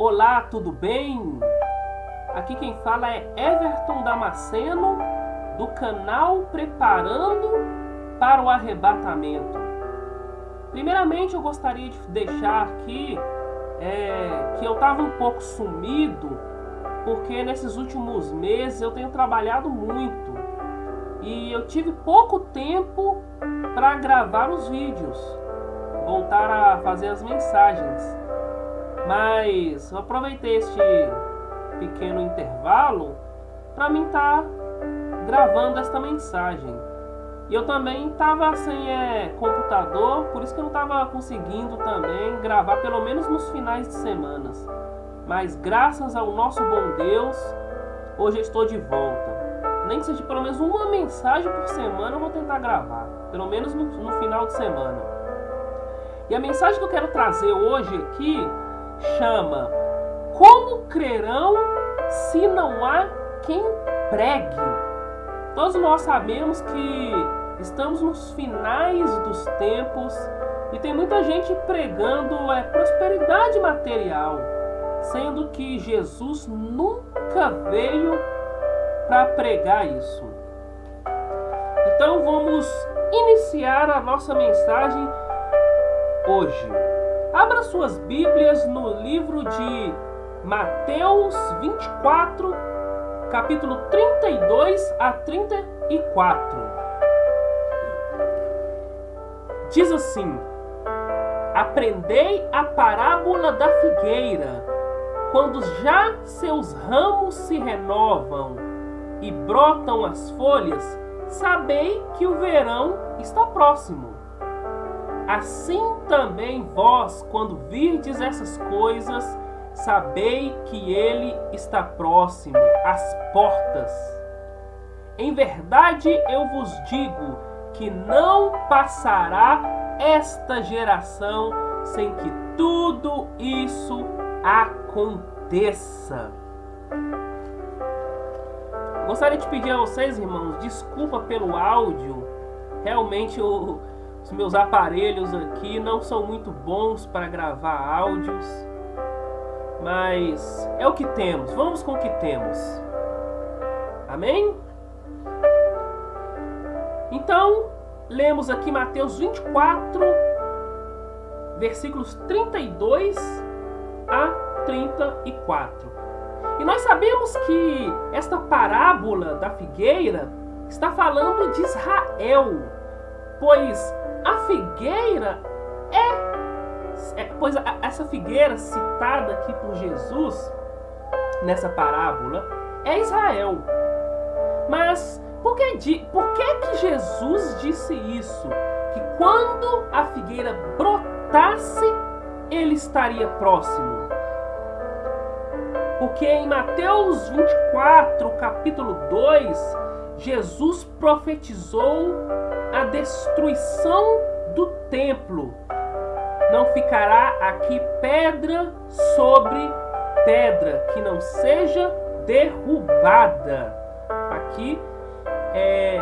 Olá, tudo bem? Aqui quem fala é Everton Damasceno, do canal Preparando para o Arrebatamento. Primeiramente, eu gostaria de deixar aqui é, que eu estava um pouco sumido, porque nesses últimos meses eu tenho trabalhado muito e eu tive pouco tempo para gravar os vídeos, voltar a fazer as mensagens. Mas eu aproveitei este pequeno intervalo para mim estar tá gravando esta mensagem. E eu também estava sem é, computador, por isso que eu não estava conseguindo também gravar, pelo menos nos finais de semanas. Mas graças ao nosso bom Deus, hoje eu estou de volta. Nem que seja pelo menos uma mensagem por semana eu vou tentar gravar. Pelo menos no, no final de semana. E a mensagem que eu quero trazer hoje aqui chama Como crerão se não há quem pregue? Todos nós sabemos que estamos nos finais dos tempos e tem muita gente pregando é, prosperidade material, sendo que Jesus nunca veio para pregar isso. Então vamos iniciar a nossa mensagem hoje. Abra suas Bíblias no livro de Mateus 24, capítulo 32 a 34. Diz assim: Aprendei a parábola da figueira. Quando já seus ramos se renovam e brotam as folhas, sabei que o verão está próximo. Assim também vós, quando virdes essas coisas, sabei que ele está próximo, às portas. Em verdade eu vos digo que não passará esta geração sem que tudo isso aconteça. Gostaria de pedir a vocês, irmãos, desculpa pelo áudio. Realmente o os meus aparelhos aqui não são muito bons para gravar áudios, mas é o que temos. Vamos com o que temos. Amém? Então, lemos aqui Mateus 24, versículos 32 a 34. E nós sabemos que esta parábola da figueira está falando de Israel, pois a figueira é, é pois a, essa figueira citada aqui por Jesus nessa parábola é Israel. Mas por que, por que que Jesus disse isso? Que quando a figueira brotasse, ele estaria próximo. Porque em Mateus 24, capítulo 2, Jesus profetizou a destruição do templo. Não ficará aqui pedra sobre pedra que não seja derrubada. Aqui é,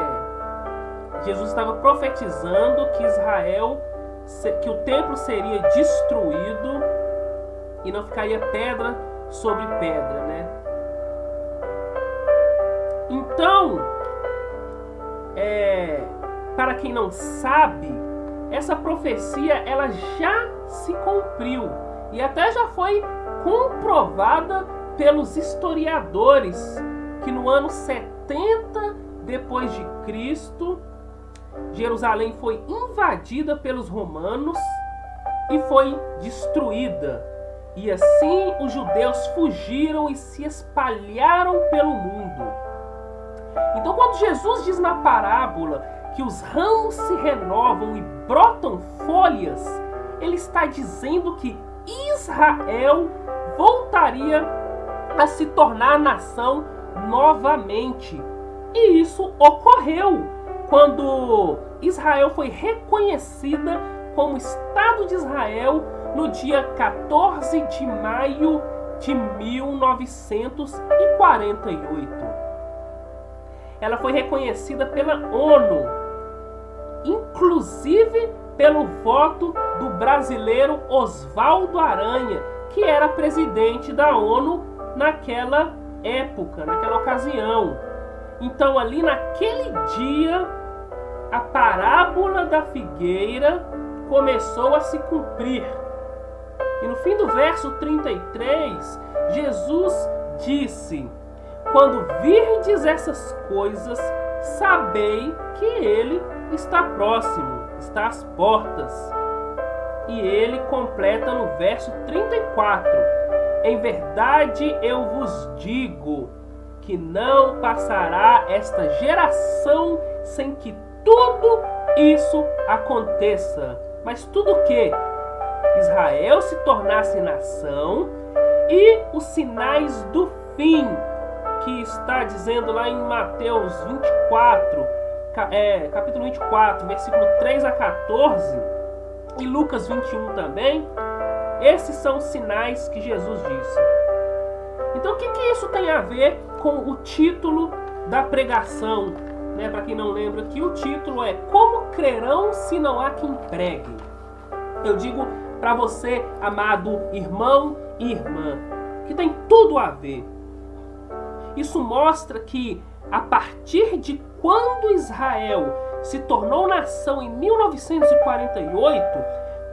Jesus estava profetizando que Israel, que o templo seria destruído e não ficaria pedra sobre pedra, né? Então, é, para quem não sabe, essa profecia ela já se cumpriu e até já foi comprovada pelos historiadores que no ano 70 depois de Cristo, Jerusalém foi invadida pelos romanos e foi destruída. E assim os judeus fugiram e se espalharam pelo mundo. Então, quando Jesus diz na parábola que os ramos se renovam e brotam folhas, ele está dizendo que Israel voltaria a se tornar nação novamente. E isso ocorreu quando Israel foi reconhecida como Estado de Israel no dia 14 de maio de 1948 ela foi reconhecida pela ONU, inclusive pelo voto do brasileiro Oswaldo Aranha, que era presidente da ONU naquela época, naquela ocasião. Então, ali naquele dia, a parábola da figueira começou a se cumprir. E no fim do verso 33, Jesus disse: Quando virdes essas coisas, sabei que ele está próximo, está às portas. E ele completa no verso 34: Em verdade eu vos digo que não passará esta geração sem que tudo isso aconteça. Mas tudo o que? Israel se tornasse nação e os sinais do fim, que está dizendo lá em Mateus 24, é, capítulo 24, versículo 3 a 14, e Lucas 21 também, esses são os sinais que Jesus disse. Então, o que, que isso tem a ver com o título da pregação? Né, Para quem não lembra, que o título é Como crerão se não há quem pregue? Eu digo para você, amado irmão e irmã, que tem tudo a ver. Isso mostra que a partir de quando Israel se tornou nação em 1948,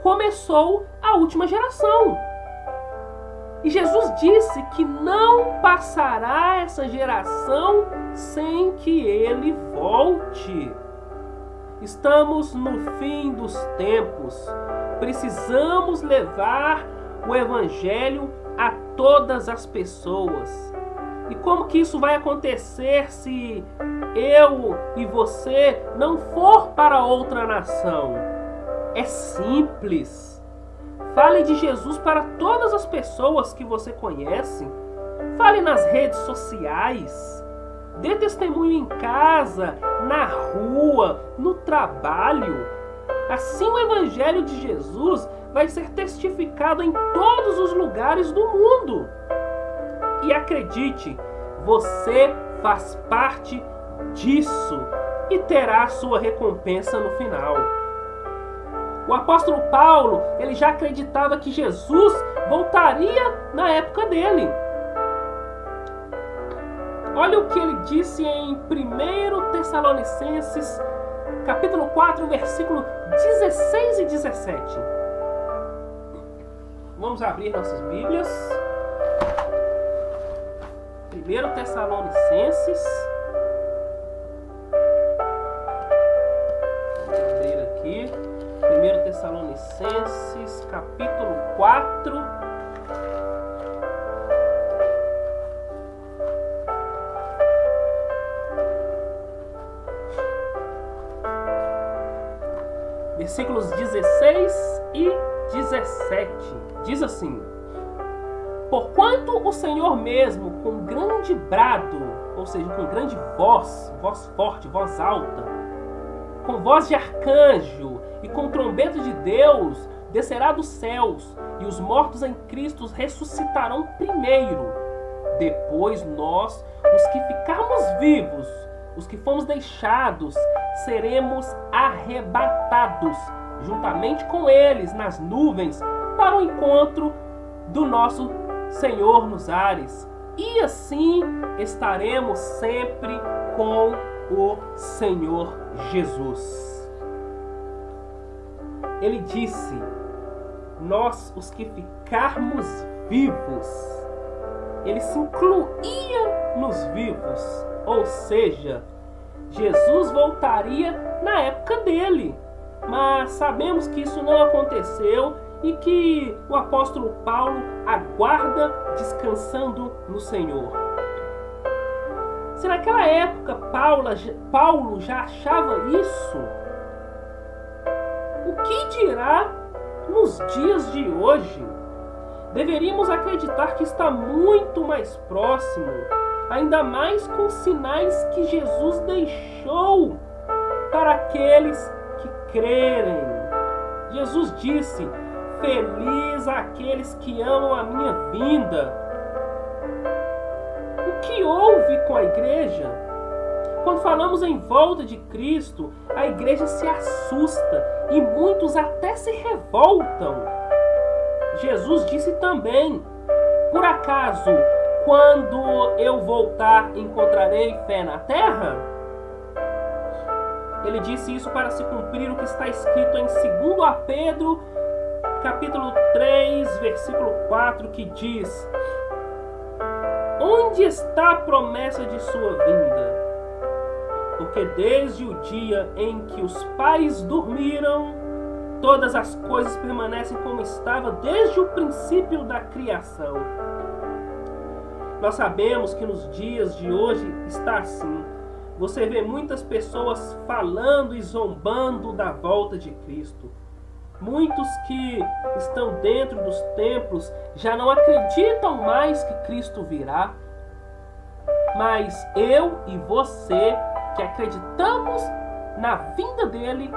começou a última geração. E Jesus disse que não passará essa geração sem que ele volte. Estamos no fim dos tempos. Precisamos levar o evangelho a todas as pessoas. E como que isso vai acontecer se eu e você não for para outra nação? É simples. Fale de Jesus para todas as pessoas que você conhece. Fale nas redes sociais. Dê testemunho em casa, na rua, no trabalho. Assim o Evangelho de Jesus vai ser testificado em todos os lugares do mundo. E acredite, você faz parte disso e terá sua recompensa no final. O apóstolo Paulo, ele já acreditava que Jesus voltaria na época dele. Olha o que ele disse em 1 Tessalonicenses, capítulo 4, versículo 16 e 17. Vamos abrir nossas Bíblias. 1 Tessalonicenses. Vou abrir aqui. 1 Tessalonicenses, capítulo 4. Versículos 16 e 17. Diz assim: Porquanto o Senhor mesmo, com grande brado, ou seja, com grande voz, voz forte, voz alta, com voz de arcanjo e com trombeta de Deus, descerá dos céus, e os mortos em Cristo ressuscitarão primeiro. Depois nós, os que ficarmos vivos, os que fomos deixados, seremos arrebatados juntamente com eles nas nuvens para o encontro do nosso Senhor nos ares. E assim estaremos sempre com o Senhor Jesus. Ele disse: Nós, os que ficarmos vivos, ele se incluía nos vivos, ou seja, Jesus voltaria na época dele. Mas sabemos que isso não aconteceu e que o apóstolo Paulo aguarda descansando no Senhor. Se naquela época Paulo, Paulo já achava isso, o que dirá nos dias de hoje? Deveríamos acreditar que está muito mais próximo, ainda mais com sinais que Jesus deixou para aqueles que crerem. Jesus disse: Feliz aqueles que amam a minha vinda. O que houve com a igreja? Quando falamos em volta de Cristo, a igreja se assusta e muitos até se revoltam. Jesus disse também: Por acaso, quando eu voltar, encontrarei fé na terra? Ele disse isso para se cumprir o que está escrito em 2 Pedro, capítulo 3, versículo 4, que diz: Onde está a promessa de sua vinda? Porque desde o dia em que os pais dormiram, todas as coisas permanecem como estava desde o princípio da criação. Nós sabemos que nos dias de hoje está assim. Você vê muitas pessoas falando e zombando da volta de Cristo. Muitos que estão dentro dos templos já não acreditam mais que Cristo virá. Mas eu e você que acreditamos na vinda dele,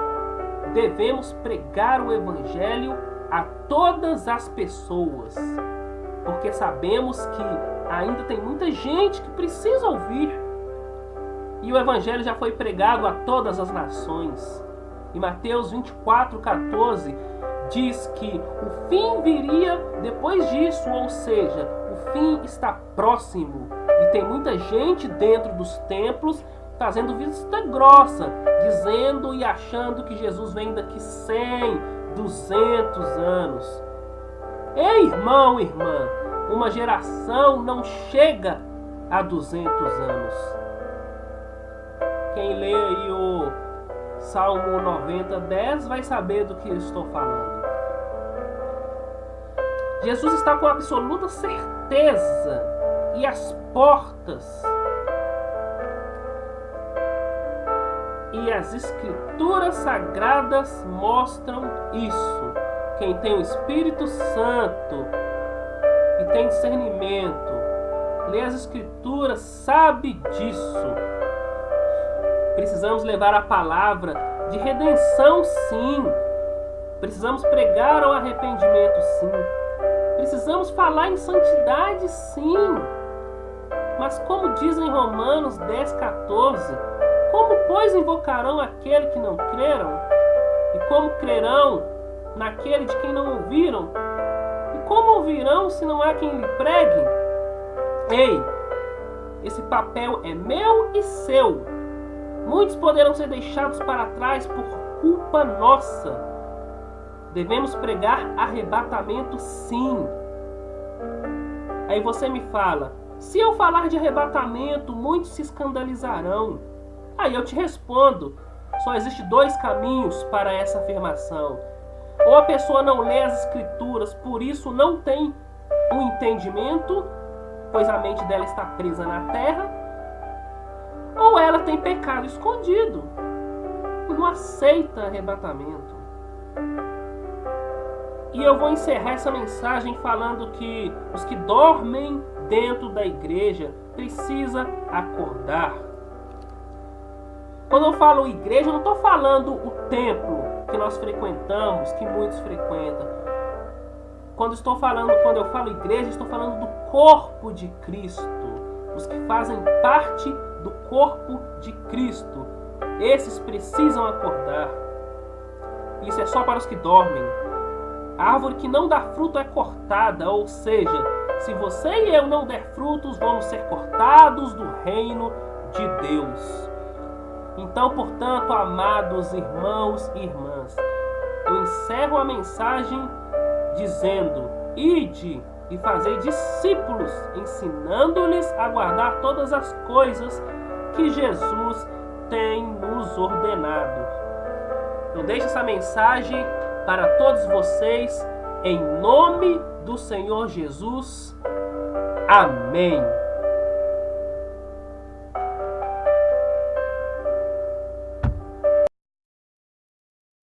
devemos pregar o evangelho a todas as pessoas. Porque sabemos que ainda tem muita gente que precisa ouvir. E o evangelho já foi pregado a todas as nações. E Mateus 24, 14 diz que o fim viria depois disso, ou seja, o fim está próximo. E tem muita gente dentro dos templos fazendo vista grossa, dizendo e achando que Jesus vem daqui 100, 200 anos. Ei, irmão, irmã, uma geração não chega a 200 anos. Quem lê aí o Salmo 90, 10 vai saber do que eu estou falando. Jesus está com absoluta certeza e as portas e as escrituras sagradas mostram isso. Quem tem o Espírito Santo e tem discernimento, lê as escrituras, sabe disso. Precisamos levar a palavra de redenção, sim. Precisamos pregar ao arrependimento, sim. Precisamos falar em santidade, sim. Mas como diz em Romanos 10, 14, como, pois, invocarão aquele que não creram? E como crerão naquele de quem não ouviram? E como ouvirão se não há quem lhe pregue? Ei, esse papel é meu e seu. Muitos poderão ser deixados para trás por culpa nossa. Devemos pregar arrebatamento, sim. Aí você me fala: se eu falar de arrebatamento, muitos se escandalizarão. Aí eu te respondo: só existe dois caminhos para essa afirmação. Ou a pessoa não lê as escrituras, por isso não tem o um entendimento, pois a mente dela está presa na terra, ou ela tem pecado escondido e não aceita arrebatamento. E eu vou encerrar essa mensagem falando que os que dormem dentro da igreja precisa acordar. Quando eu falo igreja, eu não estou falando o templo que nós frequentamos, que muitos frequentam. Quando estou falando, quando eu falo igreja, estou falando do corpo de Cristo, os que fazem parte do corpo de Cristo. Esses precisam acordar. Isso é só para os que dormem. A árvore que não dá fruto é cortada, ou seja, se você e eu não der frutos, vamos ser cortados do reino de Deus. Então, portanto, amados irmãos e irmãs, eu encerro a mensagem dizendo: Ide e fazei discípulos, ensinando-lhes a guardar todas as coisas que Jesus tem nos ordenado. Eu deixo essa mensagem para todos vocês, em nome do Senhor Jesus. Amém.